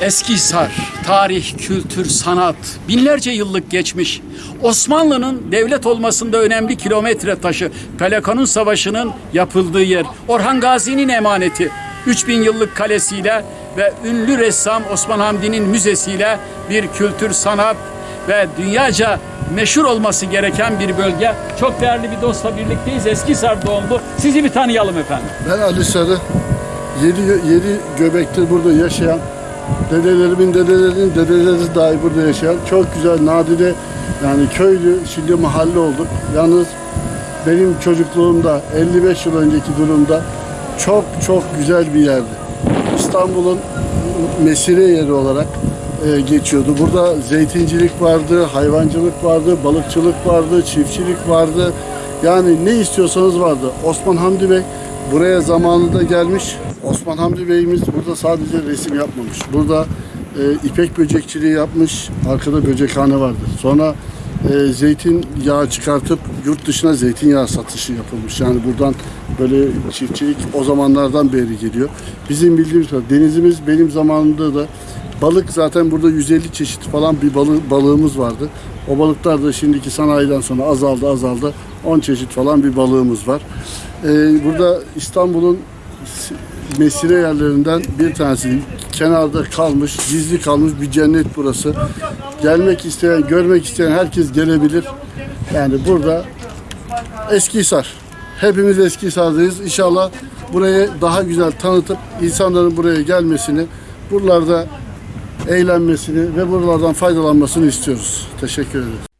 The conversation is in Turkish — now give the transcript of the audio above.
Eskihisar, tarih, kültür, sanat, binlerce yıllık geçmiş. Osmanlı'nın devlet olmasında önemli kilometre taşı, Pelekanun Savaşı'nın yapıldığı yer, Orhan Gazi'nin emaneti, 3000 yıllık kalesiyle ve ünlü ressam Osman Hamdi'nin müzesiyle bir kültür, sanat ve dünyaca meşhur olması gereken bir bölge. Çok değerli bir dostla birlikteyiz. Eskihisar doğumlu. Sizi bir tanıyalım efendim. Ben Ali Sarı. Yedi, yedi göbektir burada yaşayan, dedelerimin dedelerinin dedeleri dahi burada yaşayan çok güzel nadide yani köylü şimdi mahalle olduk. Yalnız benim çocukluğumda 55 yıl önceki durumda çok çok güzel bir yerdi. İstanbul'un mesire yeri olarak e, geçiyordu. Burada zeytincilik vardı, hayvancılık vardı, balıkçılık vardı, çiftçilik vardı. Yani ne istiyorsanız vardı. Osman Hamdi Bey buraya zamanında gelmiş. Osman Hamdi Bey'imiz burada sadece resim yapmamış. Burada e, ipek böcekçiliği yapmış. Arkada böcekhane vardır. Sonra e, zeytin yağı çıkartıp yurt dışına zeytinyağı satışı yapılmış. Yani buradan böyle çiftçilik o zamanlardan beri geliyor. Bizim bildiğimiz denizimiz benim zamanımda da balık zaten burada 150 çeşit falan bir balı, balığımız vardı. O balıklar da şimdiki sanayiden sonra azaldı azaldı. 10 çeşit falan bir balığımız var. E, burada İstanbul'un mesire yerlerinden bir tanesi. Kenarda kalmış, gizli kalmış bir cennet burası. Gelmek isteyen, görmek isteyen herkes gelebilir. Yani burada Eskihisar. Hepimiz Eskihisar'dayız. İnşallah burayı daha güzel tanıtıp insanların buraya gelmesini, buralarda eğlenmesini ve buralardan faydalanmasını istiyoruz. Teşekkür ederiz.